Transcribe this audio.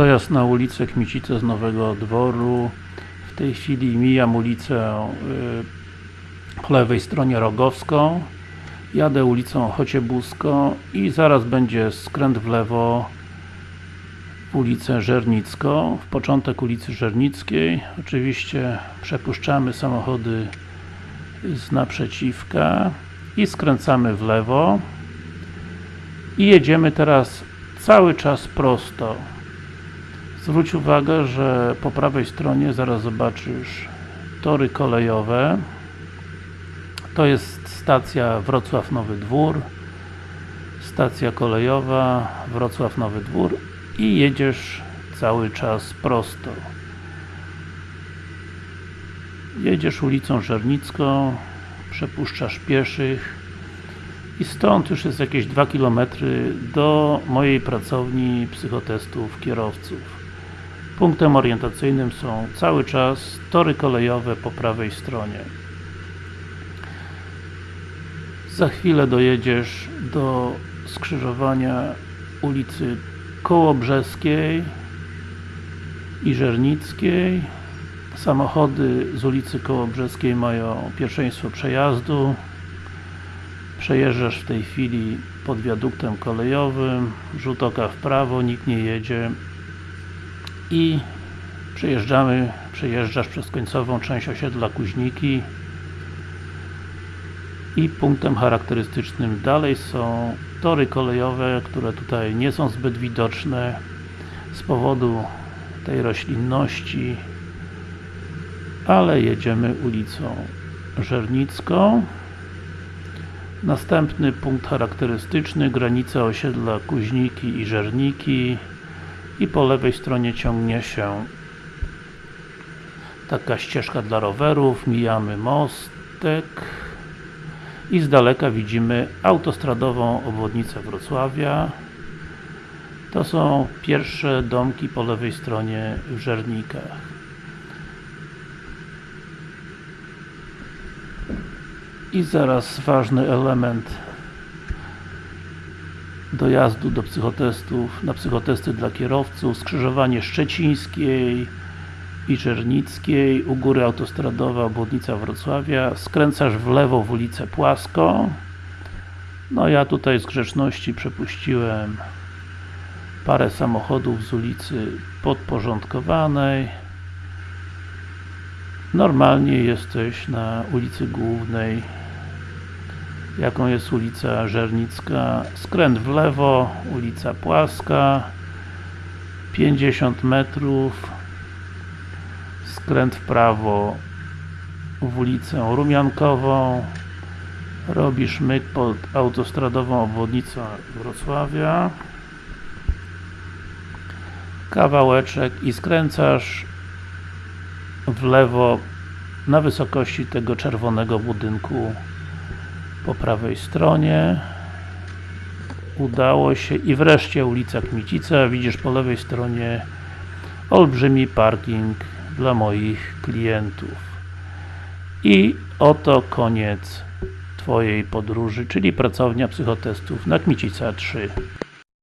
Dojazd na ulicę Kmicice z Nowego Dworu. W tej chwili mijam ulicę y, po lewej stronie Rogowską. Jadę ulicą Chociebuską i zaraz będzie skręt w lewo w ulicę Żernicką, w początek ulicy Żernickiej. Oczywiście przepuszczamy samochody z naprzeciwka i skręcamy w lewo. I jedziemy teraz cały czas prosto zwróć uwagę, że po prawej stronie zaraz zobaczysz tory kolejowe. To jest stacja Wrocław Nowy Dwór stacja kolejowa Wrocław Nowy Dwór i jedziesz cały czas prosto. Jedziesz ulicą Żernicką przepuszczasz pieszych i stąd już jest jakieś 2 km do mojej pracowni psychotestów kierowców punktem orientacyjnym są cały czas tory kolejowe po prawej stronie. Za chwilę dojedziesz do skrzyżowania ulicy Kołobrzeskiej i Żernickiej. Samochody z ulicy Kołobrzeskiej mają pierwszeństwo przejazdu. Przejeżdżasz w tej chwili pod wiaduktem kolejowym. Rzut oka w prawo, nikt nie jedzie i przejeżdżamy, przejeżdżasz przez końcową część osiedla Kuźniki i punktem charakterystycznym dalej są tory kolejowe, które tutaj nie są zbyt widoczne z powodu tej roślinności ale jedziemy ulicą Żernicką. Następny punkt charakterystyczny granica osiedla Kuźniki i Żerniki i po lewej stronie ciągnie się taka ścieżka dla rowerów, mijamy mostek i z daleka widzimy autostradową obwodnicę Wrocławia. To są pierwsze domki po lewej stronie w Żernikach. I zaraz ważny element dojazdu do psychotestów, na psychotesty dla kierowców, skrzyżowanie Szczecińskiej i Czernickiej, u góry autostradowa obwodnica Wrocławia, skręcasz w lewo w ulicę Płaską no ja tutaj z grzeczności przepuściłem parę samochodów z ulicy podporządkowanej. Normalnie jesteś na ulicy Głównej jaką jest ulica Żernicka? Skręt w lewo, ulica Płaska. 50 metrów. Skręt w prawo w ulicę Rumiankową. Robisz myk pod autostradową obwodnicą Wrocławia. Kawałeczek i skręcasz w lewo na wysokości tego czerwonego budynku po prawej stronie. Udało się i wreszcie ulica Kmicica, widzisz po lewej stronie olbrzymi parking dla moich klientów. I oto koniec Twojej podróży, czyli pracownia psychotestów na Kmicica 3